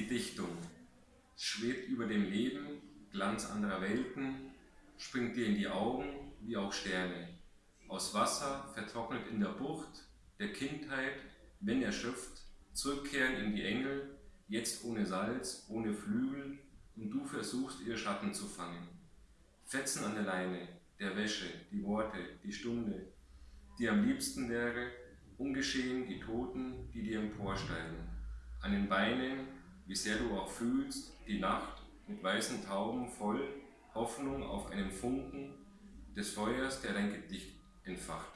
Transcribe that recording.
Lichtung. Es schwebt über dem Leben, Glanz anderer Welten, springt dir in die Augen wie auch Sterne. Aus Wasser, vertrocknet in der Bucht, der Kindheit, wenn erschöpft, zurückkehren in die Engel, jetzt ohne Salz, ohne Flügel, und du versuchst ihr Schatten zu fangen. Fetzen an der Leine, der Wäsche, die Worte, die Stunde, die am liebsten wäre, ungeschehen die Toten, die dir emporsteigen. An den Beinen, wie sehr du auch fühlst, die Nacht mit weißen Tauben voll Hoffnung auf einen Funken des Feuers, der dein Gedicht entfacht.